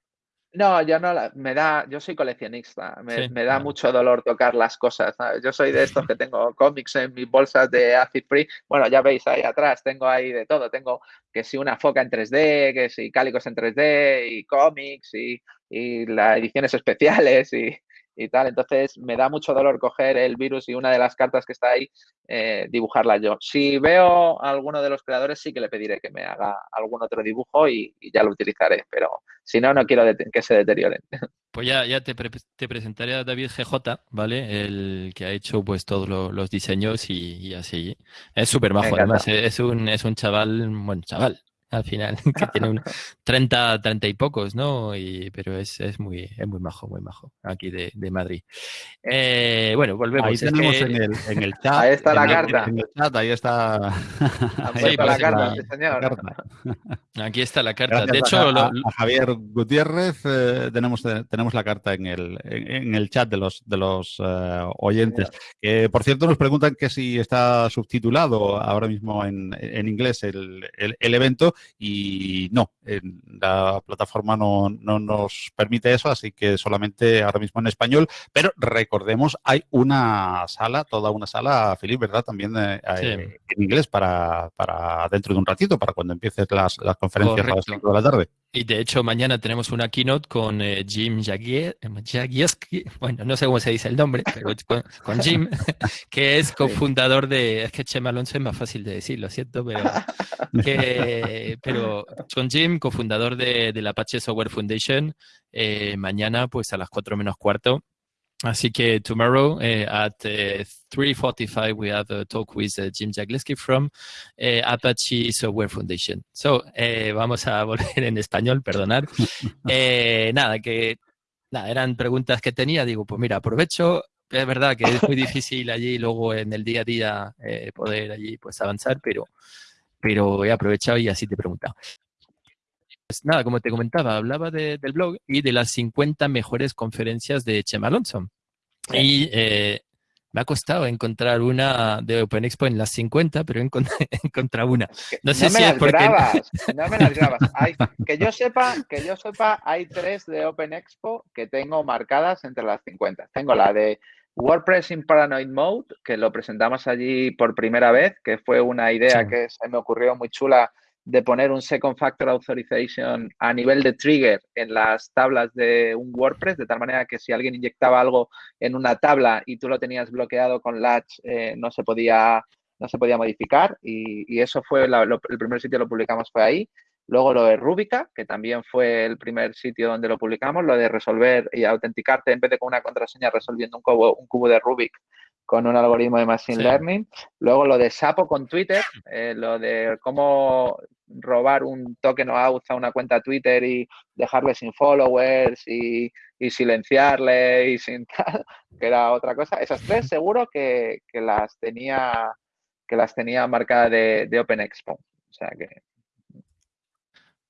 C: No, yo no, la- me da, yo soy coleccionista, me,
B: Sí,
C: me da mucho dolor tocar las cosas. ¿sabes? Yo soy de estos que tengo cómics en mis bolsas de acid free. Bueno, ya veis ahí atrás, tengo ahí de todo. Tengo que si una foca en 3D, que si cálicos en 3D y cómics y, y las ediciones especiales y, y tal. Entonces me da mucho dolor coger el virus y una de las cartas que está ahí, eh, dibujarla yo. Si veo a alguno de los creadores, sí que le pediré que me haga algún otro dibujo y, y ya lo utilizaré. Pero si no, no quiero que se deterioren. [laughs]
B: Pues ya, ya te, pre- te presentaré a David GJ, ¿vale? El que ha hecho pues todos lo- los diseños y, y así. Es súper
C: encanta.
B: además. eh, Es un, es un chaval, bueno, chaval, al final, [laughs] que tiene un [laughs] 30, 30 y pocos, ¿no? Y, pero es, es muy, es muy majo, muy majo, aquí de, de Madrid. Eh, bueno, volvemos.
A: Ahí
B: Es
A: tenemos
B: que-
A: en el, en el chat.
C: Ahí está la carta.
A: En el chat, ahí está. [laughs] Ahí
B: puesto
C: la carta,
B: la-. Aquí está la carta.
A: Gracias
B: de hecho,
A: a,
B: lo-
A: a Javier Gutiérrez eh, tenemos, eh, tenemos la carta en el, en, en el chat de los, de los eh, oyentes. Que, por cierto, nos preguntan que si está subtitulado ahora mismo en, en inglés el, el- el evento y no, en la plataforma no, no nos permite eso, así que solamente ahora mismo en español. Pero recordemos, hay una sala, toda una sala, Felipe, ¿verdad? También eh,
B: Sí.
A: eh, en inglés para, para dentro de un ratito, para cuando empiecen las, las conferencias a las
B: Correcto.
A: 5 de la tarde.
B: Y de hecho, mañana tenemos una keynote con eh, Jim Jagieski, bueno, no sé cómo se dice el nombre, pero con Jim, [laughs] que es cofundador de, es que Chema Alonso es más fácil de decir, lo siento, pero, que, pero con Jim, cofundador de, de la Apache Software Foundation, eh, mañana pues a las 4 menos cuarto Así que tomorrow uh, at uh, 3:45 we have a talk with uh, Jim Jagleski from Apache Software Foundation. So vamos a [laughs] volver en español, perdonar. [laughs] nada, que nada, eran preguntas que tenía. Digo, pues mira, aprovecho. Es verdad que es muy difícil allí luego en el día a día poder allí pues avanzar, pero, pero he aprovechado y así te preguntaba. Pues nada, como te comentaba, hablaba del blog y de las 50 mejores conferencias de Chema Alonso. Y eh, me ha costado encontrar una de Open Expo en las 50, pero [laughs] he encontrado una.
C: No sé si es porque... Grabas, [laughs] no me las grabas. que, yo sepa, que yo sepa, hay tres de Open Expo que tengo marcadas entre las 50. Tengo la de WordPress in Paranoid Mode, que lo presentamos allí por primera vez, que fue una idea que se me ocurrió muy chula de poner un Second Factor Authorization a nivel de trigger en las tablas de un WordPress, de tal manera que si alguien inyectaba algo en una tabla y tú lo tenías bloqueado con Latch, eh, no, se podía, no se podía modificar. Y, eso fue el primer sitio lo publicamos fue ahí. Luego lo de Rubica, que también fue el primer sitio donde lo publicamos, lo de resolver y autenticarte en vez de con una contraseña resolviendo un cubo, un cubo de Rubik con un algoritmo de Machine Learning. Luego lo de Sapo con Twitter, eh, lo de cómo robar un token o auth a una cuenta Twitter y dejarle sin followers y, silenciarle y sin [laughs] tal, que era otra cosa. Esas tres seguro que, las tenía que las tenía marcadas de, de Open Expo. O sea que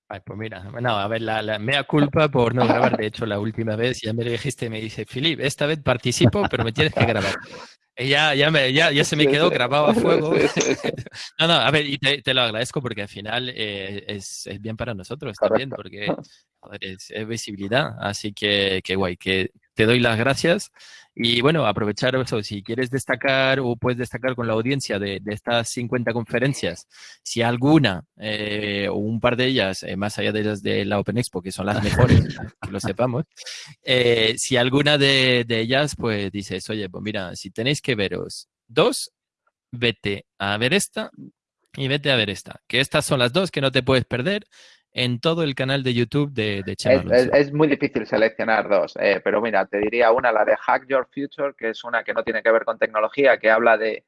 B: Ay, pues mira, bueno, a ver, la, la, mea culpa por no grabar. De hecho, la última vez ya me lo dijiste, me dice, Filip, esta vez participo, pero me tienes que grabar. [laughs] Ya, ya, me, ya, ya se me quedó grabado a fuego. [laughs] [laughs] no, no, a ver, y te, te lo agradezco porque al final eh, es, es, bien para nosotros también, porque es, es, visibilidad. Así que, que guay, que te doy las gracias. Y bueno, aprovechar eso, si quieres destacar o puedes destacar con la audiencia de, de estas 50 conferencias, si alguna eh, o un par de ellas, eh, más allá de las de la Open Expo, que son las mejores, [laughs] que lo sepamos, eh, si alguna de, de, ellas, pues dices, oye, pues mira, si tenéis que veros dos, vete a ver esta y vete a ver esta, que estas son las dos que no te puedes perder en todo el canal de YouTube de, de Chema
C: es, muy difícil seleccionar dos, eh, pero mira, te diría una, la de Hack Your Future, que es una que no tiene que ver con tecnología, que habla de,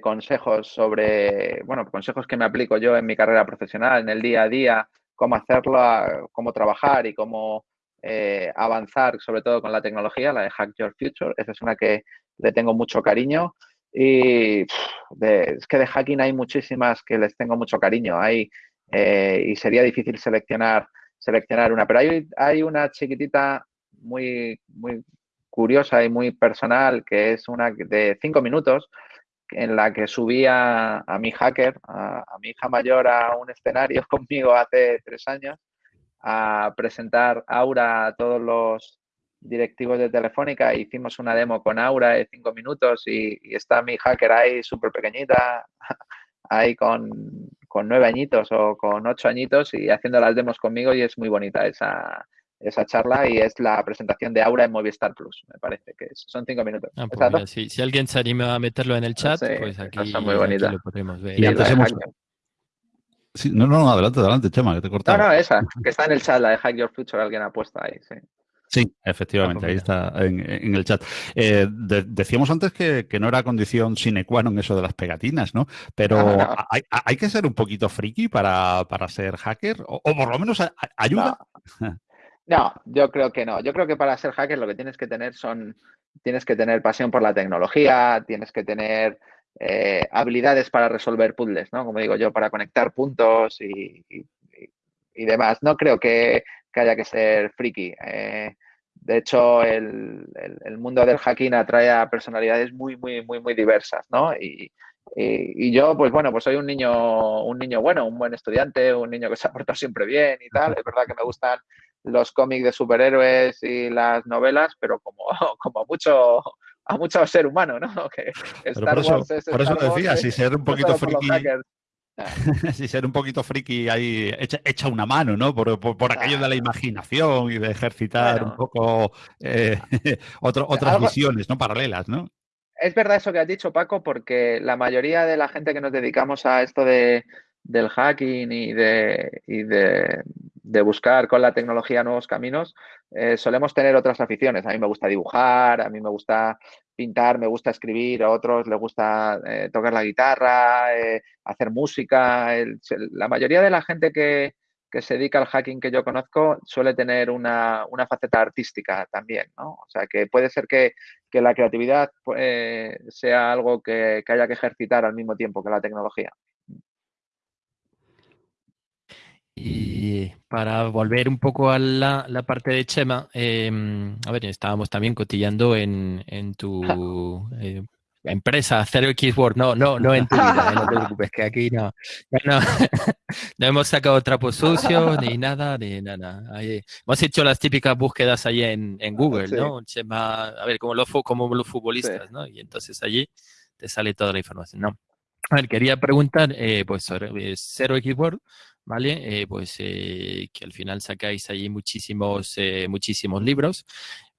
C: consejos sobre, bueno, consejos que me aplico yo en mi carrera profesional, en el día a día, cómo hacerlo, cómo trabajar y cómo eh, avanzar, sobre todo con la tecnología, la de Hack Your Future. Esa es una que le tengo mucho cariño. Y es que de hacking hay muchísimas que les tengo mucho cariño. Hay eh, y sería difícil seleccionar, seleccionar una. Pero hay, hay una chiquitita muy, muy curiosa y muy personal que es una de cinco minutos en la que subía a mi hacker, a, mi hija mayor, a un escenario [laughs] conmigo hace tres años a presentar Aura a todos los directivos de Telefónica. Hicimos una demo con Aura de cinco minutos y, y está mi hacker ahí súper pequeñita, [laughs] ahí con, con nueve añitos o con ocho añitos y haciendo las demos conmigo y es muy bonita esa, esa charla y es la presentación de Aura en Movistar Plus, me parece que son cinco minutos.
B: Ah, pues si, alguien se anima a meterlo en el chat, pues aquí, muy lo podemos ver.
A: no, no, adelante, adelante, Chema, que te he
C: No, no, esa, que está en el chat, la de Hack Your Future, alguien ha puesto ahí, sí.
A: Sí, efectivamente, ahí está en, el chat. Eh, decíamos antes que, no era condición sine qua non eso de las pegatinas, ¿no? Pero Hay, que ser un poquito friki para, ser hacker, o, por lo menos ayuda.
C: No. yo creo que no. Yo creo que para ser hacker lo que tienes que tener son, tienes que tener pasión por la tecnología, tienes que tener eh, habilidades para resolver puzzles, ¿no? Como digo yo, para conectar puntos y demás. No creo que que haya que ser friki. Eh, de hecho, el, mundo del hacking atrae a personalidades muy, muy, muy, muy diversas, ¿no? Y, yo, pues bueno, pues soy un niño, un niño bueno, un buen estudiante, un niño que se ha portado siempre bien y tal. Es verdad que me gustan los cómics de superhéroes y las novelas, pero como, [laughs] como mucho a mucho ser humano, ¿no? [laughs]
A: Que por eso, por eso decía, si ser un [laughs] poquito friki, [laughs] si ser un poquito friki ahí, echa, una mano, ¿no? Por, aquello de la imaginación y de ejercitar un poco eh, [laughs] otras visiones, ¿no? Paralelas, ¿no?
C: Es verdad eso que has dicho, Paco, porque la mayoría de la gente que nos dedicamos a esto de, del hacking y de, de buscar con la tecnología nuevos caminos, eh, solemos tener otras aficiones. A mí me gusta dibujar, a mí me gusta pintar, me gusta escribir, a otros les gusta eh, tocar la guitarra, eh, hacer música. la mayoría de la gente que, se dedica al hacking que yo conozco suele tener una, faceta artística también, ¿no? O sea, que puede ser que, la creatividad sea algo que haya que ejercitar al mismo tiempo que la tecnología.
B: Y para volver un poco a la, la parte de Chema, em, a ver, estábamos también cotillando en, en tu [laughs] eh, empresa, Zero X Word, no, no, no en tu vida, eh, no te [laughs] preocupes, que aquí no, no, [laughs] no hemos sacado trapos sucios, ni nada, ni nada. hemos hecho las típicas búsquedas allí en, en Google, ¿no? Chema, a ver, como los, como los futbolistas, ¿no? Y entonces allí te sale toda la información, ¿no? A ver, quería preguntar, eh, pues, sobre Zero X Word, ¿vale? Eh, pues eh, que al final sacáis allí muchísimos, eh, muchísimos libros,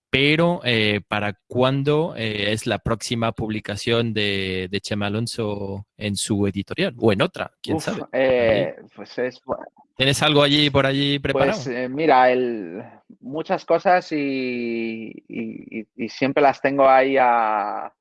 B: pero ¿para cuándo es la próxima publicación de, Chema Alonso en su editorial o en otra? ¿Quién sabe?
C: pues es,
B: ¿Tienes algo allí por allí preparado?
C: Pues mira, el, muchas cosas y, siempre las tengo ahí a,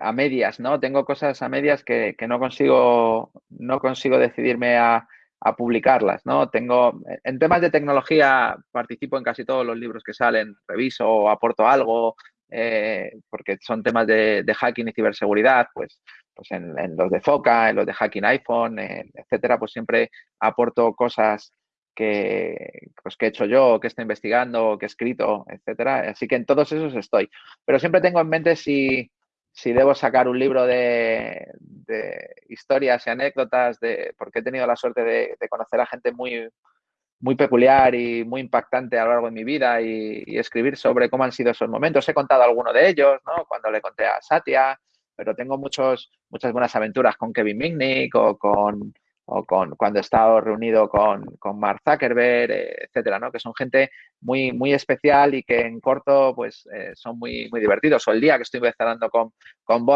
C: a medias, ¿no? Tengo cosas a medias que, que, no consigo no consigo decidirme a, a publicarlas, ¿no? Tengo, en temas de tecnología participo en casi todos los libros que salen, reviso, aporto algo, eh, porque son temas de, hacking y ciberseguridad, pues, pues en, los de Foca, en los de hacking iPhone, etcétera, pues siempre aporto cosas que, pues, que he hecho yo, que estoy investigando, que he escrito, etcétera. Así que en todos esos estoy. Pero siempre tengo en mente si, si debo sacar un libro de, historias y anécdotas, de, porque he tenido la suerte de, conocer a gente muy, muy peculiar y muy impactante a lo largo de mi vida y, escribir sobre cómo han sido esos momentos. He contado alguno de ellos, ¿no? Cuando le conté a Satya, pero tengo muchos, muchas buenas aventuras con Kevin Mitnick o con, o con cuando he estado reunido con, con Mark Zuckerberg, eh, etcétera, ¿no? Que son gente muy, muy especial y que en corto, pues, eh, son muy, muy divertidos. O el día que estuve hablando con, con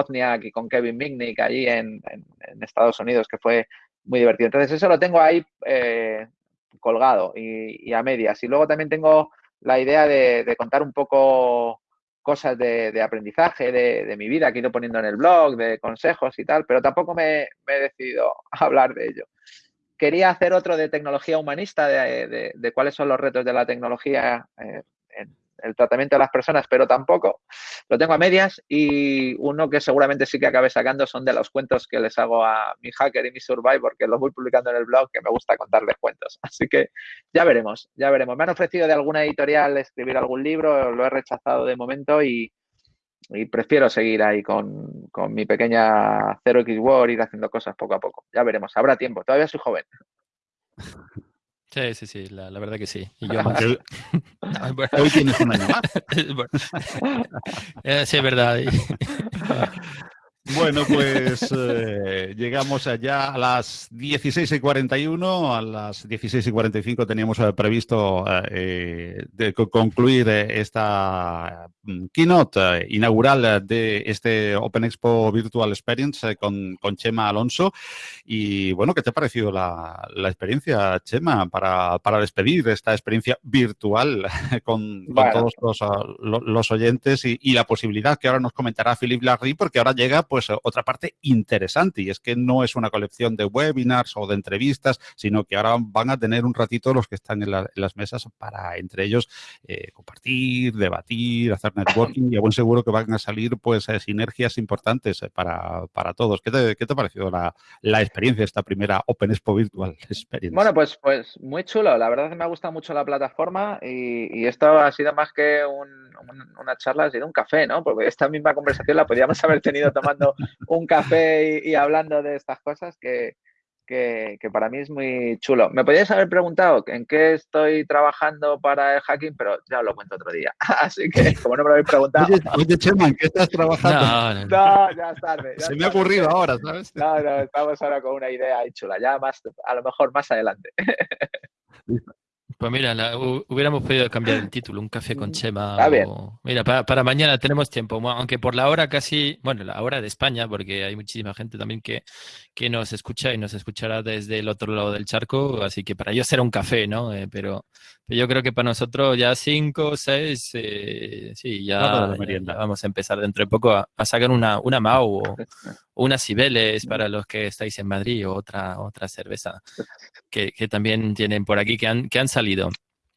C: y con Kevin Mitnick allí en, Estados Unidos, que fue muy divertido. Entonces, eso lo tengo ahí eh, colgado y, a medias. Y luego también tengo la idea de contar un poco cosas de, aprendizaje de, mi vida que he ido poniendo en el blog, de consejos y tal, pero tampoco me, he decidido a [laughs] hablar de ello. Quería hacer otro de tecnología humanista, de, cuáles son los retos de la tecnología eh, el tratamiento de las personas, pero tampoco. Lo tengo a medias y uno que seguramente sí que acabe sacando son de los cuentos que les hago a mi hacker y mi survivor, que los voy publicando en el blog, que me gusta contarles cuentos. [laughs] Así que ya veremos, ya veremos. Me han ofrecido de alguna editorial escribir algún libro, lo he rechazado de momento y, prefiero seguir ahí con, con mi pequeña 0x War, ir haciendo cosas poco a poco. Ya veremos, habrá tiempo, todavía soy joven. [laughs]
B: Sí, sí, sí, la, la, verdad que sí. Y yo más. [laughs]
A: Hoy tienes un año [laughs] más. [laughs]
B: Eh, sí, es verdad.
A: Bueno, pues eh, llegamos allá a las 16 y 41, a las 16 y 45 teníamos eh, previsto eh, de concluir esta mm, keynote inaugural de este Open Expo Virtual Experience con, con, Chema Alonso. Y bueno, ¿qué te ha parecido la, la experiencia, Chema, para, para, despedir esta experiencia virtual [laughs] con, con todos los, los oyentes y, y, la posibilidad que ahora nos comentará Philip Larry, porque ahora llega pues otra parte interesante y es que no es una colección de webinars o de entrevistas, sino que ahora van a tener un ratito los que están en, las mesas para entre ellos eh, compartir, debatir, hacer networking y a buen seguro que van a salir pues eh, sinergias importantes eh, para, todos. ¿Qué te, qué te ha parecido la, la experiencia, esta primera Open Expo Virtual [laughs] Experience?
C: Bueno, pues, pues muy chulo. La verdad es que me ha gustado mucho la plataforma y, esto ha sido más que una charla, ha sido un café, ¿no? Porque esta misma conversación la podríamos haber tenido tomando un café y, hablando de estas cosas que, que, para mí es muy chulo. Me podrías haber preguntado en qué estoy trabajando para el hacking, pero ya lo cuento otro día. [laughs] Así que, como no me lo habéis preguntado.
A: Oye, Chema, ¿en qué estás trabajando?
C: No, ya es tarde.
A: Se me ha ocurrido ahora, ¿sabes?
C: No, no, estamos ahora con una idea ahí chula. Ya más, a lo mejor más adelante.
B: Pues mira, hubiéramos podido cambiar el título, un café con Chema. mira, para, mañana tenemos tiempo, aunque por la hora casi, bueno, la hora de España, porque hay muchísima gente también que, que nos escucha y nos escuchará desde el otro lado del charco, así que para ellos será un café, ¿no? Eh, pero, yo creo que para nosotros ya cinco, seis, eh, sí, ya, vamos a empezar dentro de poco a, sacar una, una Mau o, [laughs] unas Cibeles para los que estáis en Madrid o otra, otra cerveza que, también tienen por aquí que han, que han salido.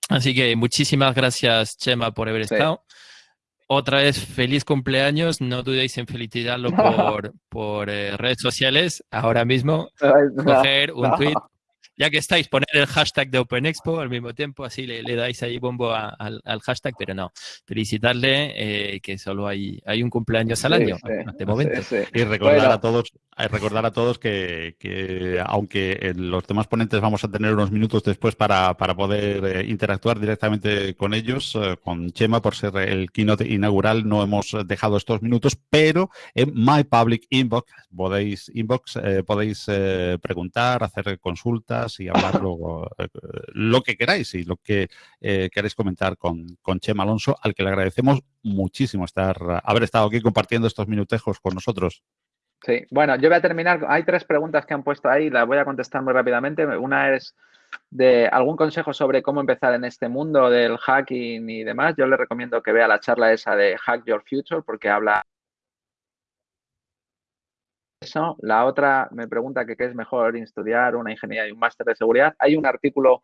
B: Así que muchísimas gracias, Chema, por haber estado. Otra vez, feliz cumpleaños. No dudéis en felicitarlo [laughs] por, por eh, redes sociales ahora mismo. coger un tweet ya que estáis, poner el hashtag de Open Expo al mismo tiempo, así le, dais ahí bombo al, hashtag, pero no, felicitarle eh, que solo hay, hay un cumpleaños al año, de momento.
A: y recordar a todos, eh, recordar a todos que, aunque en los demás ponentes vamos a tener unos minutos después para, poder eh, interactuar directamente con ellos, con Chema, por ser el keynote inaugural, no hemos dejado estos minutos, pero en My Public Inbox podéis, inbox, podéis preguntar, hacer consultas, y hablar luego eh, lo que queráis y lo que eh, queráis comentar con, con Chema Alonso, al que le agradecemos muchísimo estar haber estado aquí compartiendo estos minutejos con nosotros.
C: Sí, bueno, yo voy a terminar. Hay tres preguntas que han puesto ahí, las voy a contestar muy rápidamente. Una es de algún consejo sobre cómo empezar en este mundo del hacking y demás. Yo le recomiendo que vea la charla esa de Hack Your Future porque habla La otra me pregunta que qué es mejor estudiar una ingeniería y un máster de seguridad. Hay un artículo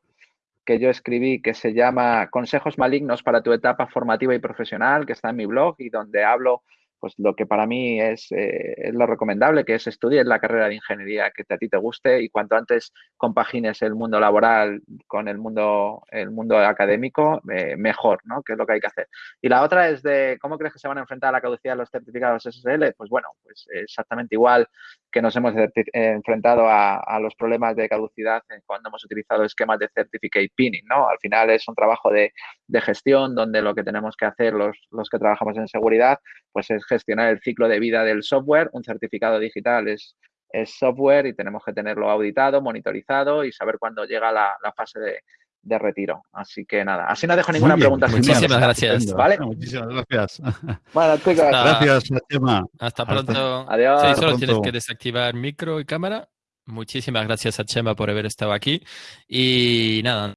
C: que yo escribí que se llama Consejos malignos para tu etapa formativa y profesional, que está en mi blog y donde hablo pues lo que para mí es, eh, lo recomendable, que es estudiar la carrera de ingeniería que a ti te guste y cuanto antes compagines el mundo laboral con el mundo, el mundo académico, eh, mejor, ¿no? Que es lo que hay que hacer. Y la otra es de cómo crees que se van a enfrentar a la caducidad de los certificados SSL. Pues bueno, pues exactamente igual que nos hemos enfrentado a, los problemas de caducidad cuando hemos utilizado esquemas de certificate pinning, ¿no? Al final es un trabajo de, de gestión donde lo que tenemos que hacer los, los que trabajamos en seguridad, pues es gestionar el ciclo de vida del software. Un certificado digital es, es software y tenemos que tenerlo auditado, monitorizado y saber cuándo llega la, fase de, retiro. Así que nada, así no dejo ninguna pregunta.
B: Muchísimas gracias.
A: ¿vale? Muchísimas gracias. [laughs]
C: Bueno, chicos.
A: Gracias, Chema.
B: Hasta pronto.
C: Adiós.
B: Sí, solo tienes que desactivar micro y cámara. Muchísimas gracias a Chema por haber estado aquí. Y nada,